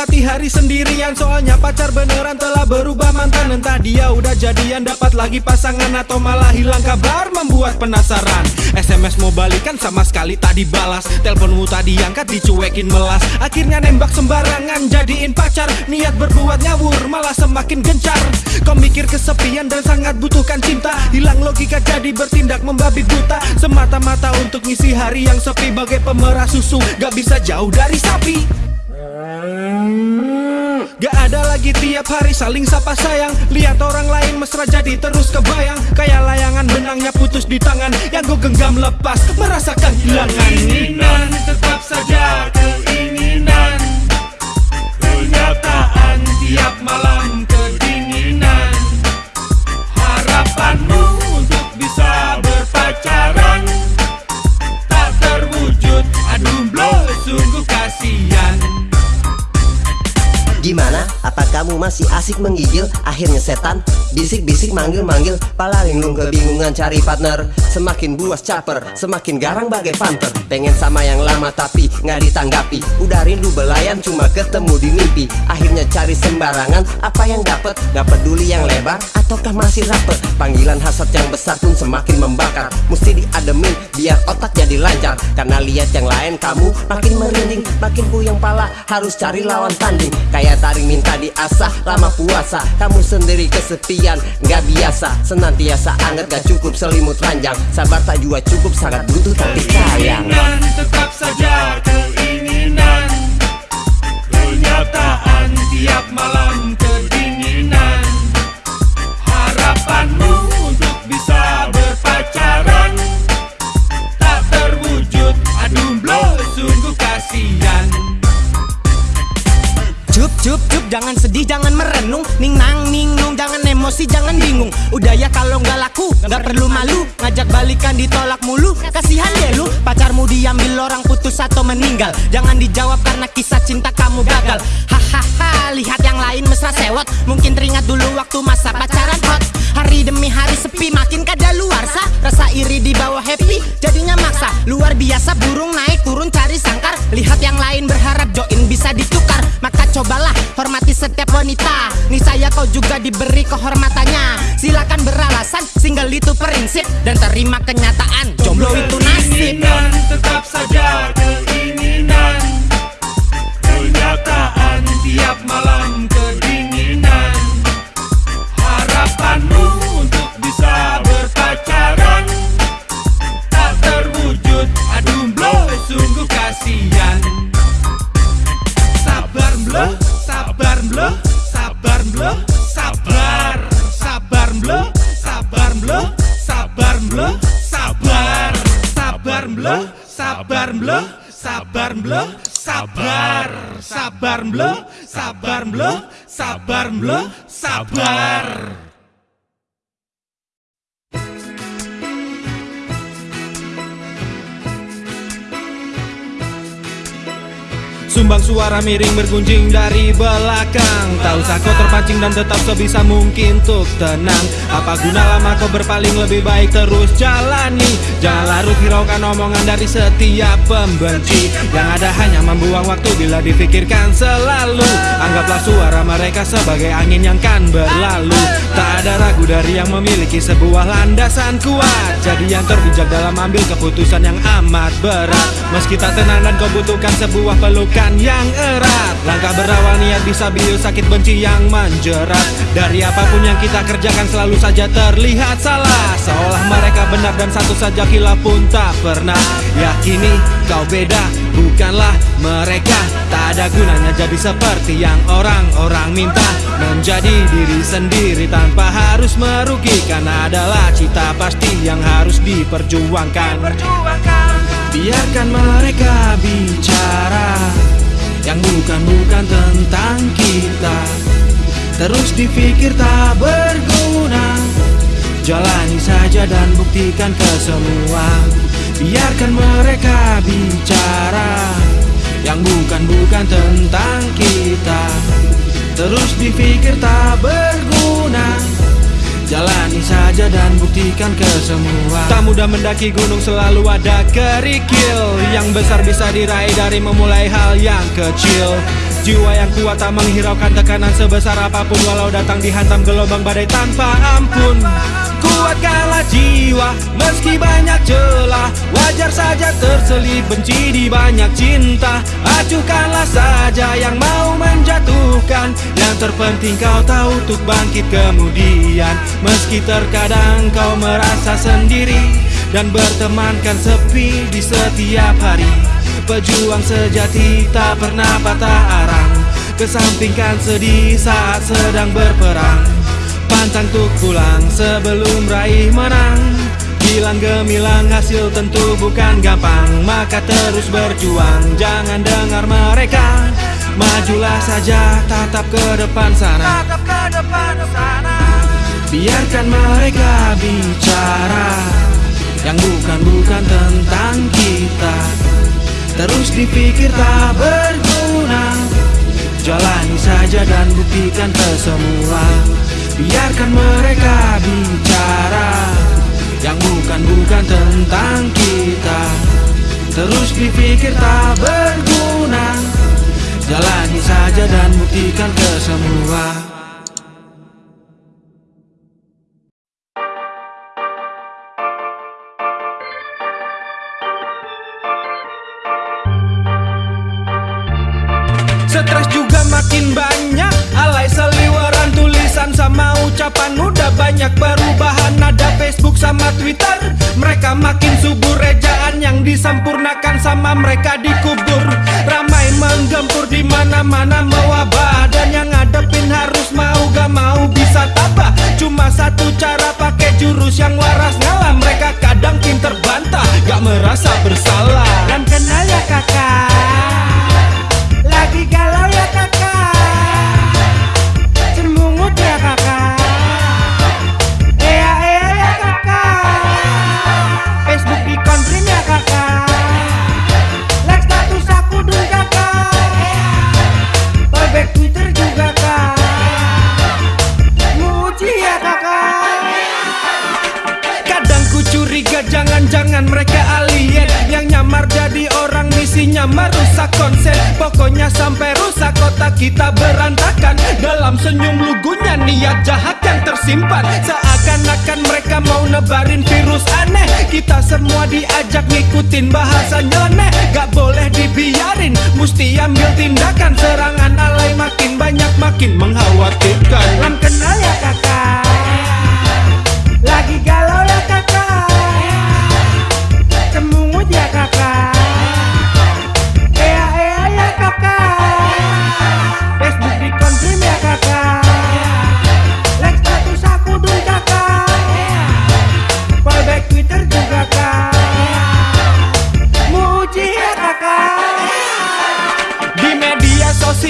menikmati hari sendirian. Soalnya pacar beneran telah berubah mantan Entah dia udah jadian dapat lagi pasangan Atau malah hilang kabar membuat penasaran. SMS mau balikan sama sekali tak dibalas. Teleponmu tak diangkat dicuekin melas. Akhirnya nembak sembarangan jadiin pacar. Niat berbuat ngawur malah semakin gencar. Kau mikir kesepian dan sangat butuhkan cinta. Hilang logika jadi bertindak membabi buta. Semata-mata untuk ngisi hari yang sepi. Bagai pemerah susu gak bisa jauh dari sapi Gak ada lagi tiap hari saling sapa sayang. Lihat orang lain mesra jadi terus kebayang. Kayak layangan benangnya putus di tangan. Yang gue genggam lepas merasa kehilangan. Keinginan tetap saja keinginan. Kenyataan tiap malam kedinginan masih asik menggigil? Akhirnya setan Bisik-bisik manggil-manggil. Pala linglung kebingungan cari partner. Semakin buas caper Semakin garang bagai panther. Pengen sama yang lama tapi nggak ditanggapi. Udah rindu belayan cuma ketemu di mimpi. Akhirnya cari sembarangan Apa yang dapet? Gak peduli yang lebar Ataukah masih rapet? Panggilan hasad yang besar pun semakin membakar. Mesti diademin biar otak jadi lancar. Karena lihat yang lain kamu makin merinding. Makin puyeng pala harus cari lawan tanding. Kayak taring minta diasah lama puasa Kamu sendiri kesepian. Nggak biasa Senantiasa anget gak cukup selimut ranjang. Sabar tak jua cukup sangat butuh tapi sayang. Tetap saja keinginan. Kenyataan tiap malam jangan sedih jangan merenung. Ning nang emosi jangan bingung. Udah ya kalau nggak laku nggak perlu malu. Ngajak balikan ditolak mulu. Kasihan deh lu. Pacarmu diambil orang putus atau meninggal. Jangan dijawab karena kisah cinta kamu gagal. Hahaha lihat yang lain mesra sewot. Mungkin teringat dulu waktu masa pacaran hot. Hari demi hari sepi makin kada luar sah Rasa iri di bawah happy jadinya maksa. Luar biasa burung naik turun cari sangkar. Lihat yang lain berharap join bisa ditukar. Maka cobalah hormati setiap wanita. Nih saya kau juga diberi kehormatannya Silakan beralasan single itu prinsip Dan terima kenyataan. Jomblo itu nasib. Keinginan tetap saja keinginan. Kenyataan tiap malam kedinginan. Harapanmu untuk bisa berpacaran. Tak terwujud Aduh bro sungguh kasihan. Sabar blo, sabar blo, sabar blo, Sabar blo, sabar blo, sabar blo, sabar Sabar blo, sabar blo, sabar blo, sabar Sabar blo, sabar blo, sabar blo, sabar Sumbang suara miring bergunjing dari belakang. Tak usah kau terpancing dan tetap sebisa mungkin untuk tenang. Apa guna lama kau berpaling lebih baik terus jalani? Jangan larut hiraukan omongan dari setiap pembenci. Yang ada hanya membuang waktu bila difikirkan selalu. Anggaplah suara mereka sebagai angin yang kan berlalu. Tak ada ragu dari yang memiliki sebuah landasan kuat. Jadi yang terbijak dalam ambil keputusan yang amat berat. Meski tak tenang dan kau butuhkan sebuah pelukan yang erat. Langkah berawal niat bisa bius sakit benci yang menjerat. Dari apa pun yang kita kerjakan selalu saja terlihat salah. Seolah mereka benar dan satu saja kilap pun tak pernah. Yakini kau beda bukanlah mereka. Tak ada gunanya jadi seperti yang orang-orang minta. Menjadi diri sendiri tanpa harus merugikan Adalah cita pasti yang harus diperjuangkan Biarkan mereka bicara Yang bukan-bukan tentang kita. Terus dipikir tak berguna Jalani saja dan buktikan ke semua Biarkan mereka bicara Yang bukan-bukan tentang kita. Terus dipikir tak berguna Jalani saja dan buktikan ke semua Tak mudah mendaki gunung selalu ada kerikil. Yang besar bisa diraih dari memulai hal yang kecil. Jiwa yang kuat tak menghiraukan tekanan sebesar apa pun. Walau datang dihantam gelombang badai tanpa ampun Kuatkanlah jiwa meski banyak celah. Wajar saja terselip benci di banyak cinta. Acuhkanlah saja yang mau menjatuhkan. Yang terpenting kau tahu untuk bangkit kemudian. Meski terkadang kau merasa sendiri Dan bertemankan sepi di setiap hari. Pejuang sejati tak pernah patah arang. Kesampingkan sedih saat sedang berperang Pantang tuk pulang sebelum raih menang. Gilang gemilang hasil tentu bukan gampang. Maka terus berjuang jangan dengar mereka. Majulah saja tatap ke depan sana. Biarkan mereka bicara. Yang bukan-bukan tentang kita. Terus dipikir tak berguna. Jalani saja dan buktikan ke semua Biarkan mereka bicara Yang bukan-bukan tentang kita. Terus dipikir tak berguna Jalani saja dan buktikan ke semua sama ucapan Udah banyak perubahan. Ada Facebook sama Twitter. Mereka makin subur. Rejaan yang disempurnakan sama mereka dikubur. Ramai menggempur di mana mana mewabah. Dan yang ngadepin harus mau gak mau bisa tabah. Cuma satu cara pakai jurus yang waras. Ngalah Mereka kadang pinter bantah Gak merasa bersalah. Dan kenal ya kakak kita berantakan. Dalam senyum lugunya niat jahat yang tersimpan. Seakan-akan mereka mau nebarin virus aneh. Kita semua diajak ngikutin bahasa nyeleneh Gak boleh dibiarin, mesti ambil tindakan. Serangan alay makin banyak makin mengkhawatirkan. Lam kenal ya kakak. Lagi galau ya kakak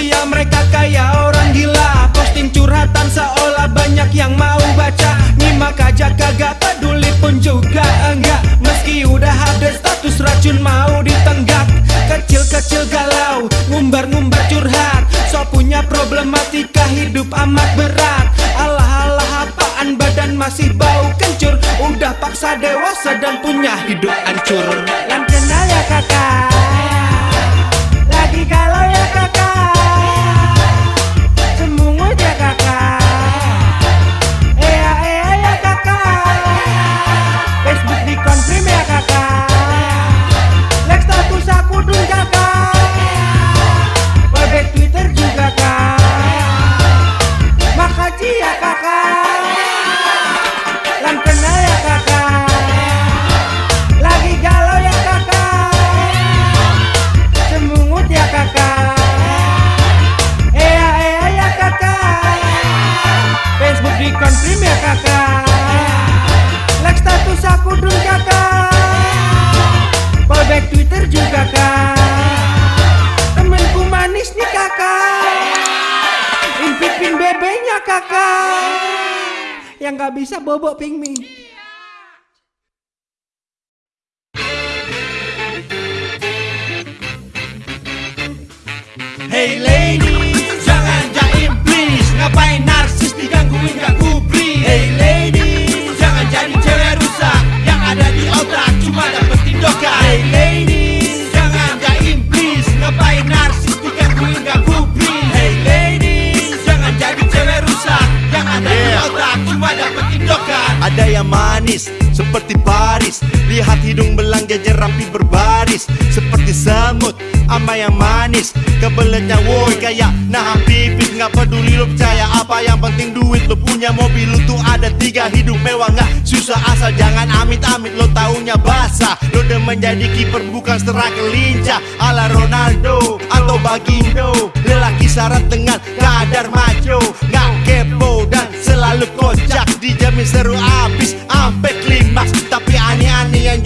sosial mereka kayak orang gila. Posting curhatan seolah banyak yang mau baca. Nyimak aja kagak peduli pun juga enggak. Meski udah ada status racun mau ditenggak Kecil-kecil galau, ngumbar-ngumbar curhat. So punya problematika hidup amat berat. Alah-alah apaan badan masih bau kencur. Udah paksa dewasa dan punya hidup hancur. Lam kenal ya kakak gak bisa manis seperti Paris. Lihat hidung belang jajar rapi berbaris Seperti semut ama yang manis. Kebeletnya woi kayak nahan pipis Nggak peduli lo percaya apa yang penting duit. Lo punya mobil lo tuh ada tiga hidup mewah. Nggak susah asal jangan amit-amit Lo taunya basah. Lo demen jadi kiper bukan striker lincah Ala Ronaldo atau Bagindo Lelaki syarat dengan kadar maco Nggak kepo dan selalu kocak Dijamin seru abis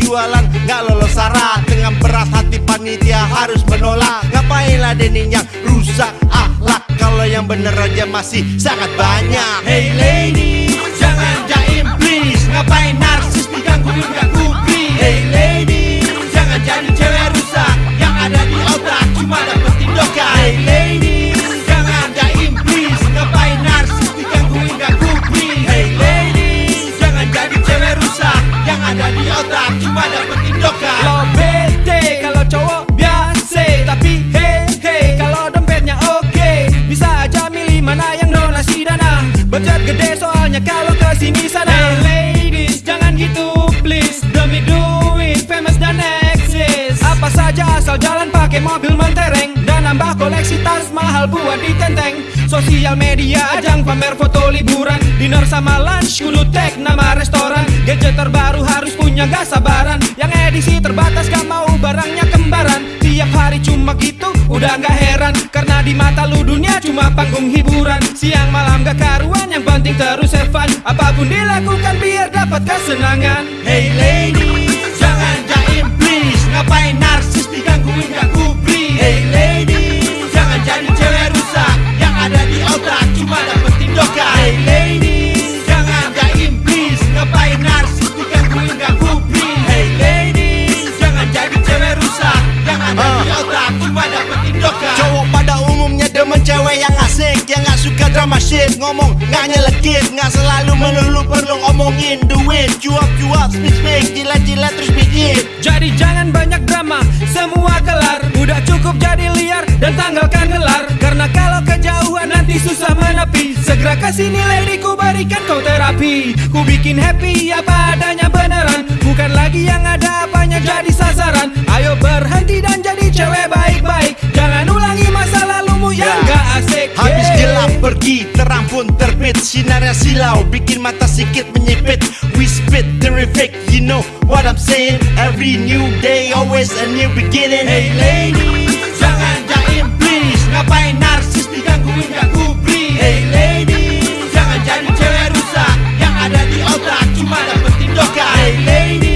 jualan nggak lolos syarat. Dengan berat hati panitia harus menolak. Ngapain ladenin yang rusak akhlak? Kalau yang bener aja masih sangat banyak. Hey lady, jangan jaim please. Ngapain narsis digangguin pakai mobil mentereng Dan nambah koleksi tas mahal buat ditenteng. Sosial media ajang pamer foto liburan Dinner sama lunch kudu tag nama restoran. Gadget terbaru harus punya gak sabaran. Yang edisi terbatas gak mau barangnya kembaran. Tiap hari cuma gitu udah gak heran. Karena di mata lu dunia cuma panggung hiburan. Siang malam gak karuan yang penting terus have fun. Apa pun dilakukan biar dapat kesenangan. Hey lady, drama shit Ngomong gak nyelekit Gak selalu melulu perlu ngomongin duit. Cuap-cuap, speak-speak, jilat-jilat terus bikin. Jadi jangan banyak drama, semua kelar Udah cukup jadi liar dan tanggalkan gelar. Karena kalau kejauhan nanti susah menepi. Segera ke sini lady ku berikan kau terapi. Ku bikin happy apa adanya beneran. Bukan lagi yang ada apanya jadi sasaran. Ayo berhenti dan jadi cewek baik-baik. Jangan ulangi pergi, terang pun terbit. Sinarnya silau, bikin mata sikit menyipit. We spit terrific, you know what I'm saying. Every new day, always a new beginning. Hey lady, jangan jaim please. Ngapain narsis digangguin gak kubri? Hey lady, jangan jadi cewek rusak. Yang ada di otak cuma dapet tindokan Hey lady,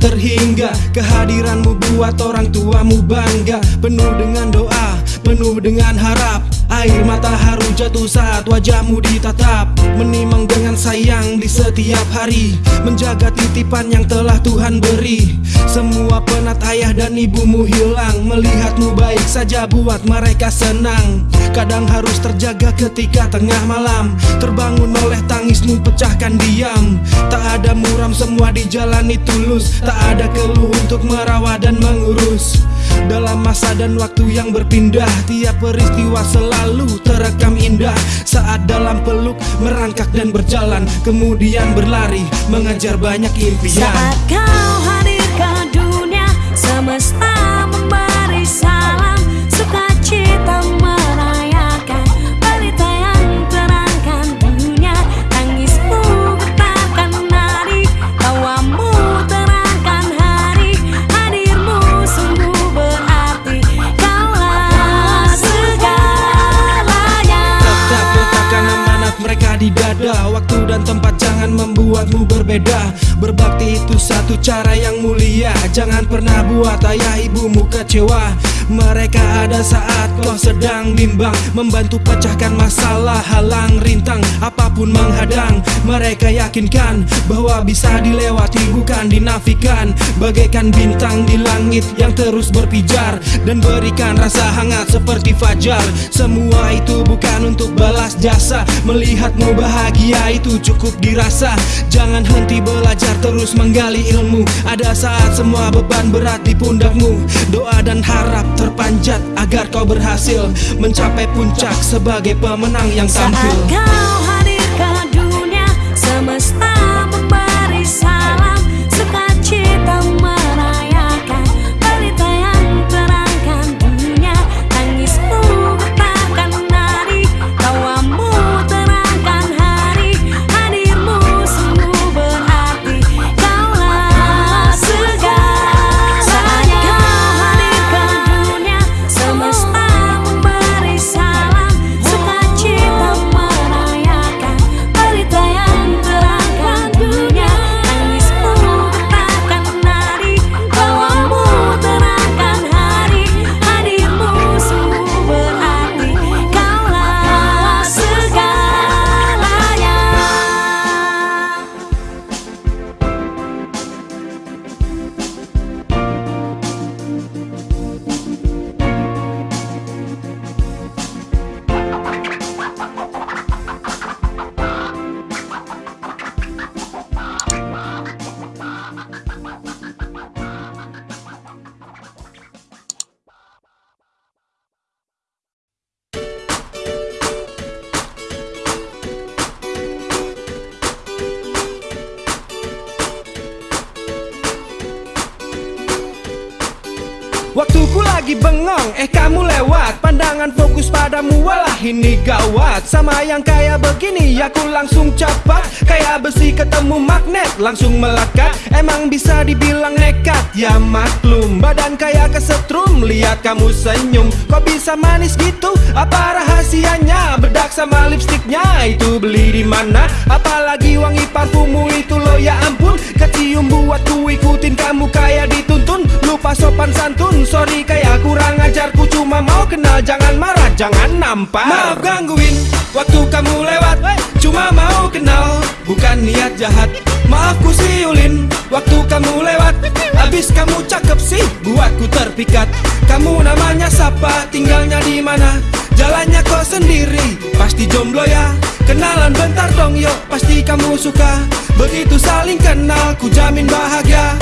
terhingga. Kehadiranmu buat orang tuamu bangga. Penuh dengan doa, penuh dengan harap Air mata haru jatuh saat wajahmu ditatap. Menimang dengan sayang di setiap hari. Menjaga titipan yang telah Tuhan beri. Semua penat ayah dan ibumu hilang. Melihatmu baik saja buat mereka senang. Kadang harus terjaga ketika tengah malam. Terbangun oleh tangismu pecahkan diam. Tak ada muram semua dijalani tulus. Tak ada keluh untuk merawat dan mengurus Dalam masa dan waktu yang berpindah Tiap peristiwa selalu terekam indah. Saat dalam peluk merangkak dan berjalan Kemudian berlari mengejar banyak impian. Saat kau membuatmu berbeda. Berbakti itu satu cara yang mulia. Jangan pernah buat ayah ibumu kecewa. Mereka ada saat kau sedang bimbang. Membantu pecahkan masalah halang rintang. Apa pun menghadang Mereka yakinkan bahwa bisa dilewati bukan dinafikan. Bagaikan bintang di langit yang terus berpijar Dan berikan rasa hangat seperti fajar. Semua itu bukan untuk balas jasa. Melihatmu bahagia itu cukup dirasa Jangan henti belajar terus menggali ilmu. Ada saat semua beban berat di pundakmu. Doa dan harap terpanjat agar kau berhasil Mencapai puncak sebagai pemenang yang Saat tampil kau ini gawat. Sama yang kayak begini, aku langsung capat. Kayak besi ketemu magnet, langsung melekat. Emang bisa dibilang nekat, ya maklum. Badan kayak kesetrum, lihat kamu senyum. Kok bisa manis gitu, apa rahasianya? Bedak sama lipstiknya, itu beli di mana? Apalagi wangi parfummu itu lo ya ampun. Kecium buatku ikutin kamu kayak dituntun. Lupa sopan santun Sorry kayak kurang ajar Ku cuma mau kenal Jangan marah Jangan nampar Maaf gangguin Waktu kamu lewat. Cuma mau kenal Bukan niat jahat. Maaf ku siulin Waktu kamu lewat. Abis kamu cakep sih Buatku terpikat. Kamu namanya siapa Tinggalnya di mana? Jalannya kau sendiri Pasti jomblo ya. Kenalan bentar dong yuk Pasti kamu suka. Begitu saling kenal Ku jamin bahagia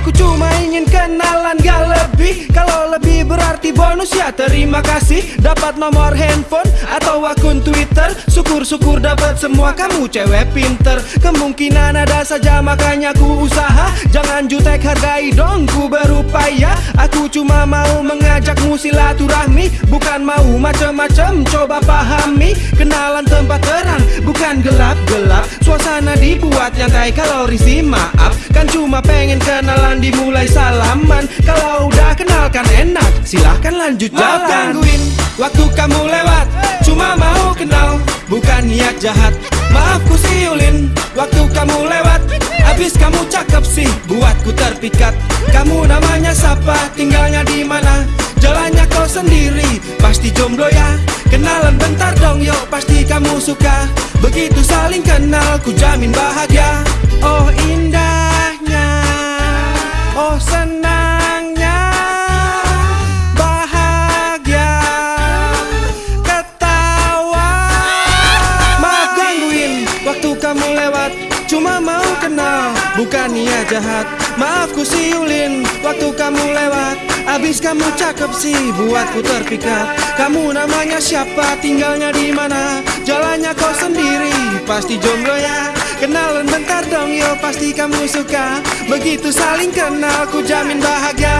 Aku cuma ingin kenalan gak lebih. Kalau lebih berarti bonus ya terima kasih. Dapat nomor handphone atau akun Twitter. Syukur-syukur dapat semua kamu cewek pinter. Kemungkinan ada saja makanya ku usaha. Jangan jutek hargai dong ku berupaya. Aku cuma mau mengajakmu silaturahmi. Bukan mau macem-macem coba pahami. Kenalan tempat terang bukan gelap-gelap. Suasana dibuat nyantai kalau risih maaf. Kan cuma pengen kenalan dimulai salaman. Kalau udah kenal kan enak silahkan lanjut jalan. Gangguin waktu kamu lewat Cuma mau kenal bukan niat jahat. Maaf ku siulin waktu kamu lewat. Abis kamu cakep sih buatku terpikat. Kamu namanya siapa tinggalnya di mana? Jalannya kau sendiri pasti jomblo ya. Kenalan bentar dong yuk pasti kamu suka. Begitu saling kenal ku jamin bahagia. Oh indahnya Oh senangnya Bahagia Ketawa. Maaf gangguin Waktu kamu lewat Cuma mau kenal Bukan niat jahat. Maaf ku siulin Waktu kamu lewat Abis kamu cakep sih Buatku terpikat. Kamu namanya siapa Tinggalnya di mana? Jalannya kau sendiri Pasti jomblo ya Kenalan bentar dong yo Pasti kamu suka. Begitu saling kenal Ku jamin bahagia.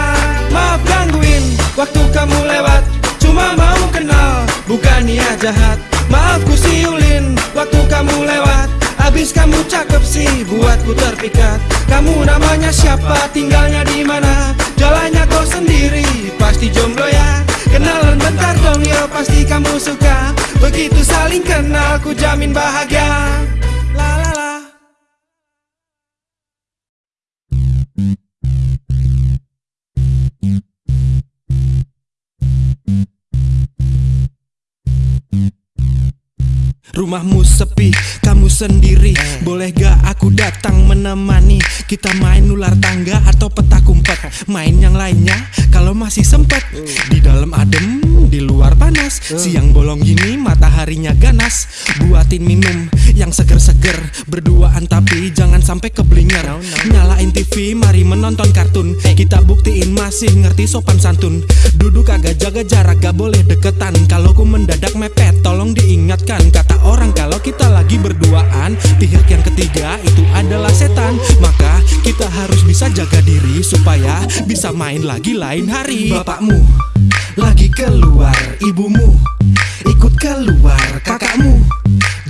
Maaf gangguin Waktu kamu lewat. Cuma mau kenal Bukan niat jahat. Maaf ku siulin Waktu kamu lewat. Abis kamu cakep sih Buatku terpikat. Kamu namanya siapa Tinggalnya di mana? Jalannya kau sendiri Pasti jomblo ya. Kenalan bentar dong yo Pasti kamu suka. Begitu saling kenal Ku jamin bahagia Rumahmu sepi, kamu sendiri. Boleh gak aku datang menemani? Kita main ular tangga atau petak umpet Main yang lainnya kalau masih sempet. Di dalam adem, di luar panas. Siang bolong gini mataharinya ganas. Buatin minum yang seger-seger. Berduaan tapi jangan sampai keblinger. Nyalain TV, mari menonton kartun. Kita buktiin masih ngerti sopan santun. Duduk agak jaga jarak gak boleh deketan. Kalau ku mendadak mepet tolong diingatkan Kata kita lagi berduaan Pihak yang ketiga itu adalah setan. Maka kita harus bisa jaga diri Supaya bisa main lagi lain hari. Bapakmu lagi keluar Ibumu ikut keluar Kakakmu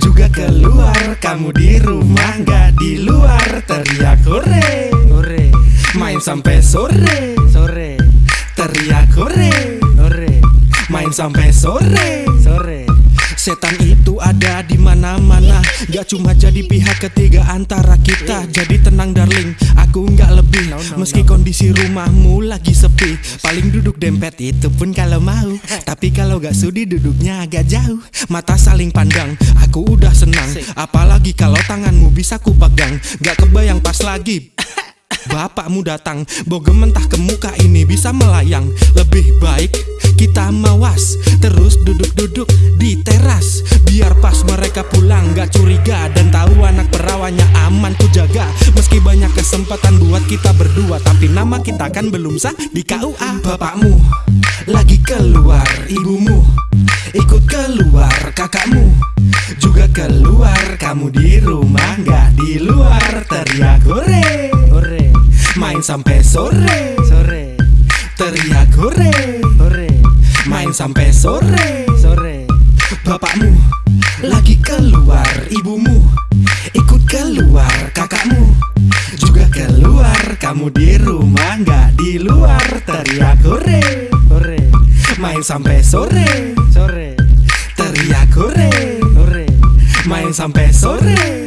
juga keluar. Kamu di rumah nggak di luar. Teriak hore! Hore, Main sampai sore. Sore, Teriak hore! Hore, Main sampai sore. Setan itu ada di mana-mana. Gak cuma jadi pihak ketiga antara kita. Jadi tenang darling, aku nggak lebih. Meski kondisi rumahmu lagi sepi Paling duduk dempet itu pun kalau mau. Tapi kalau gak sudi duduknya agak jauh. Mata saling pandang, aku udah senang. Apalagi kalau tanganmu bisa ku pegang Gak kebayang pas lagi Bapakmu datang, bogem mentah ke muka ini bisa melayang. Lebih baik kita mawas Terus duduk-duduk di teras. Biar pas mereka pulang gak curiga Dan tahu anak perawannya aman ku jaga. Meski banyak kesempatan buat kita berdua Tapi nama kita kan belum sah di KUA Bapakmu lagi keluar Ibumu ikut keluar Kakakmu juga keluar. Kamu di rumah gak di luar Teriak Hore, Main sampai sore. Sore, Teriak hore. Hore, Main sampai sore. Sore. Bapakmu lagi keluar Ibumu ikut keluar Kakakmu juga keluar. Kamu di rumah nggak di luar. Teriak hore. Hore, Main sampai sore. Sore, Teriak hore. Hore, Main sampai sore sore.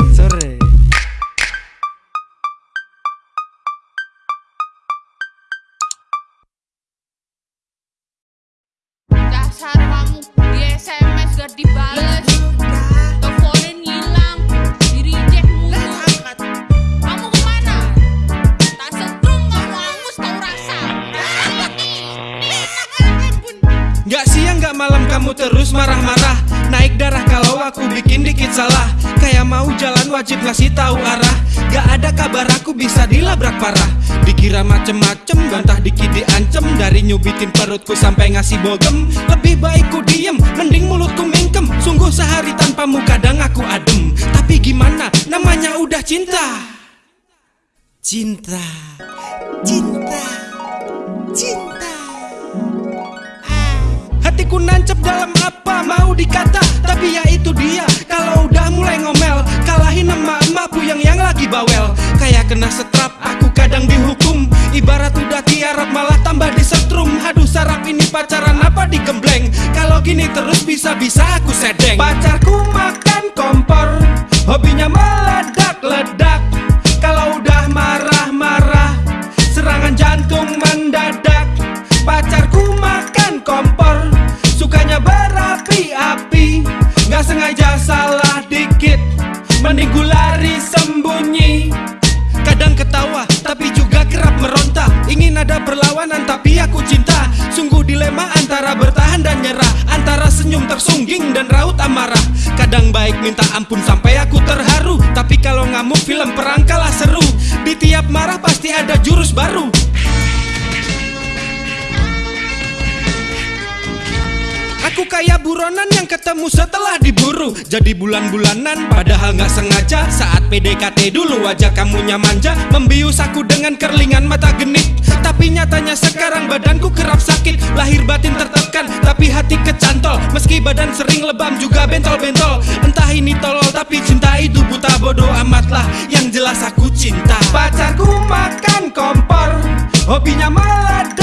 Kamu terus marah-marah. Naik darah kalau aku bikin dikit salah. Kayak mau jalan wajib ngasih tahu arah. Gak ada kabar aku bisa dilabrak parah. Dikira macem-macem bantah dikit diancem. Dari nyubitin perutku sampai ngasih bogem. Lebih baik ku diem mending mulutku mingkem. Sungguh sehari tanpamu kadang aku adem. Tapi gimana? Namanya udah cinta. Cinta. Cinta. Cinta Hatiku nancep dalam apa mau dikata Tapi ya itu dia. Kalau udah mulai ngomel Kalahin emak-emakku yang yang lagi bawel. Kayak kena setrap Aku kadang dihukum. Ibarat udah tiarap malah tambah disetrum. Haduh sarap ini pacaran apa digembleng? Kalau gini terus bisa-bisa aku sedeng. Pacarku makan kompor Hobinya meledak-ledak amarah Kadang baik minta ampun sampai aku terharu. Tapi kalau ngamuk film perang kalah seru. Di tiap marah kayak buronan yang ketemu setelah diburu. Jadi bulan-bulanan padahal nggak sengaja. Saat PDKT dulu wajah kamunya manja. Membius aku dengan kerlingan mata genit. Tapi nyatanya sekarang badanku kerap sakit. Lahir batin tertekan tapi hati kecantol. Meski badan sering lebam juga bentol-bentol. Entah ini tolol tapi cinta itu buta. Bodoh amatlah Yang jelas aku cinta. Pacarku makan kompor Hobinya meledak-ledak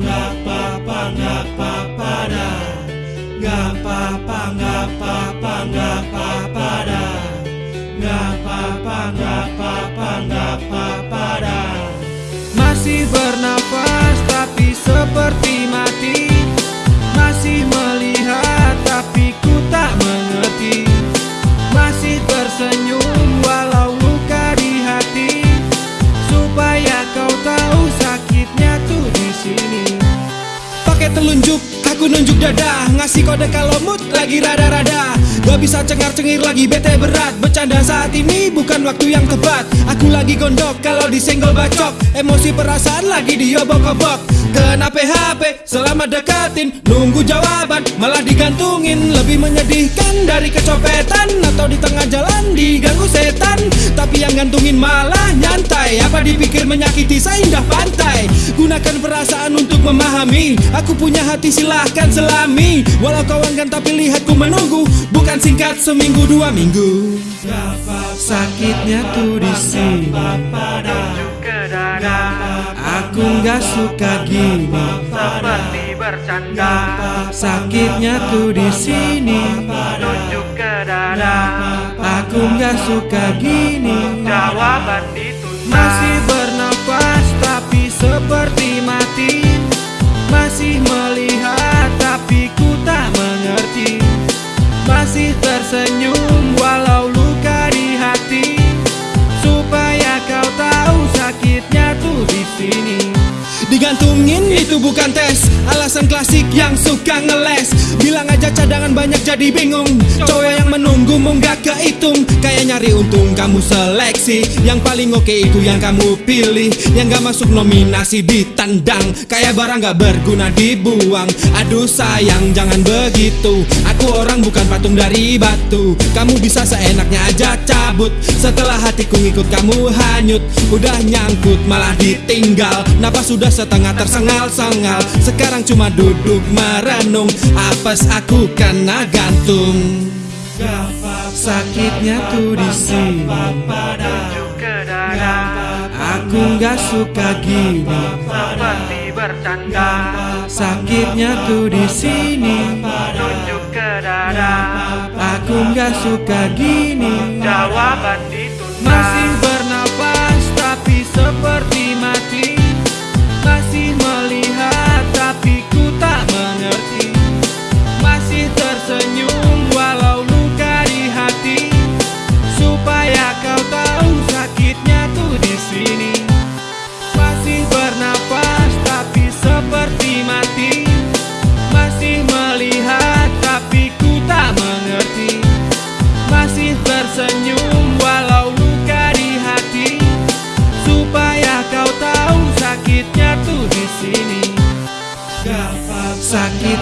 ngapa-ngapa ngapa-ngapa apa-apa. Telunjuk, aku nunjuk dada Ngasih kode kalau mood lagi rada-rada. Gak bisa cengar-cengir lagi bete berat. Bercanda saat ini bukan waktu yang tepat. Aku lagi gondok kalau disenggol bacok. Emosi perasaan lagi diobok-obok. Kena PHP selama deketin Nunggu jawaban malah digantungin. Lebih menyedihkan dari kecopetan. Atau di tengah jalan diganggu setan. Tapi yang gantungin malah nyantai. Apa dipikir menyakiti seindah pantai. Gunakan perasaan untuk memahami. Aku punya hati silahkan selami Walau kau enggan tapi lihatku menunggu. Bukan singkat seminggu dua minggu. Sakitnya tuh di sini. Aku nggak suka gini. Seperti bercanda Sakitnya tuh di sini. Tunjuk ke dada Aku nggak suka gini. Jawaban ditunda Masih tersenyum walau luka di hati. Supaya kau tahu sakitnya tuh di sini Digantungin itu bukan tes. Alasan klasik yang suka ngeles. Bilang aja cadangan banyak jadi bingung. Cowok yang menunggu gak kehitung Kayak nyari untung kamu seleksi. Yang paling oke itu yang kamu pilih. Yang gak masuk nominasi ditendang Kayak barang gak berguna dibuang. Aduh sayang jangan begitu. Aku orang bukan patung dari batu. Kamu bisa seenaknya aja cabut. Setelah hatiku ngikut kamu hanyut. Udah nyangkut malah ditinggal. Napas sudah setengah tersengal-sengal Sekarang cuma duduk merenung. Apes aku kena gantung. Sakitnya tuh di sini. Aku nggak suka gini. Seperti bercanda Sakitnya tuh di sini. Tunjuk ke dada Aku nggak suka gini. Jawaban ditunda. Masih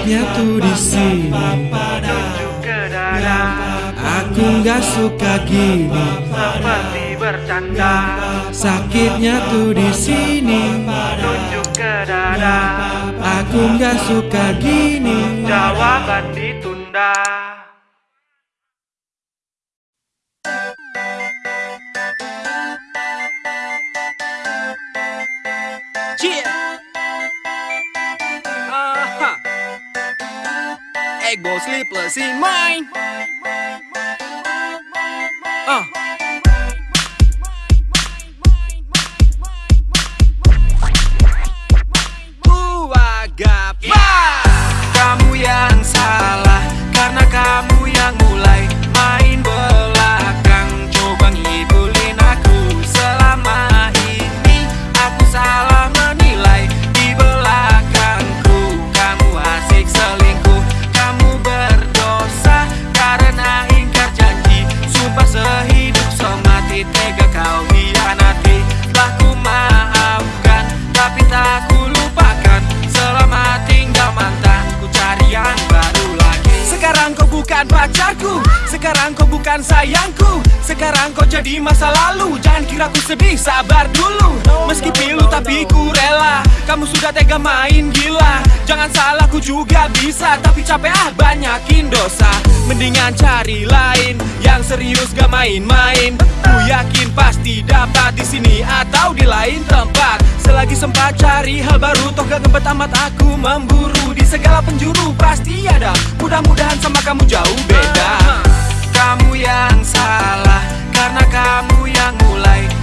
Tuh di sini. Aku nggak suka gini. Seperti bercanda Sakitnya tuh di sini. Tunjuk ke dada Aku nggak suka gini. Jawaban ditunda Egg bowl sleepless in mine. Ah. Kira ku sedih, sabar dulu. Meski pilu tapi ku rela. Kamu sudah tega main gila. Jangan salah ku juga bisa. Tapi capek ah banyakin dosa. Mendingan cari lain Yang serius gak main-main. Ku yakin pasti dapat di sini atau di lain tempat. Selagi sempat cari hal baru Toh gak gembet amat aku memburu. Di segala penjuru pasti ada. Mudah-mudahan sama kamu jauh beda. Kamu yang salah Karena kamu yang mulai main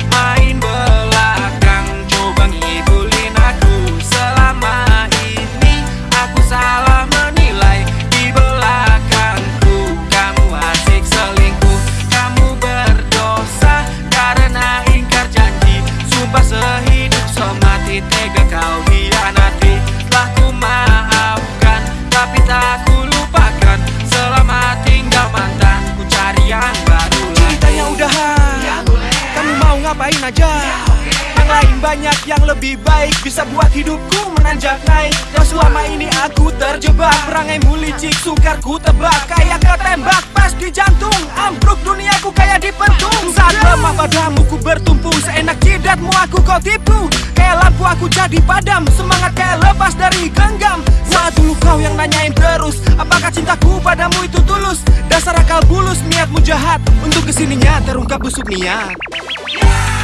Bisa buat hidupku menanjak naik. Dan selama ini aku terjebak Perangai licik sukar ku tebak. Kayak ketembak pas di jantung Ambruk duniaku kayak dipentung Saat lemah padamu ku bertumpu. Seenak jidatmu aku kau tipu. Kayak lampu aku jadi padam. Semangat kayak lepas dari genggam. Saat dulu kau yang nanyain terus Apakah cintaku padamu itu tulus? Dasar akal bulus niatmu jahat. Untuk ke sininya terungkap busuk niat.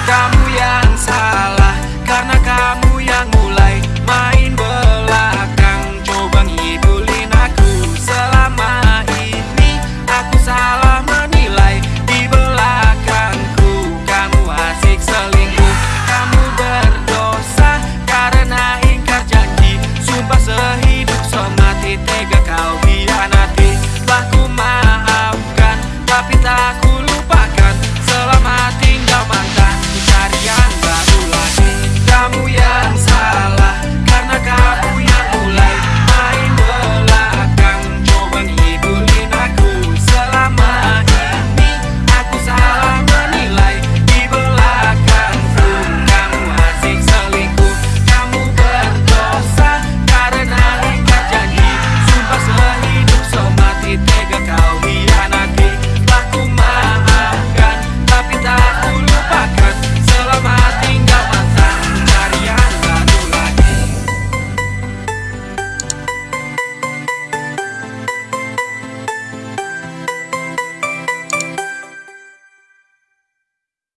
Kamu yang salah Karena kamu yang mulai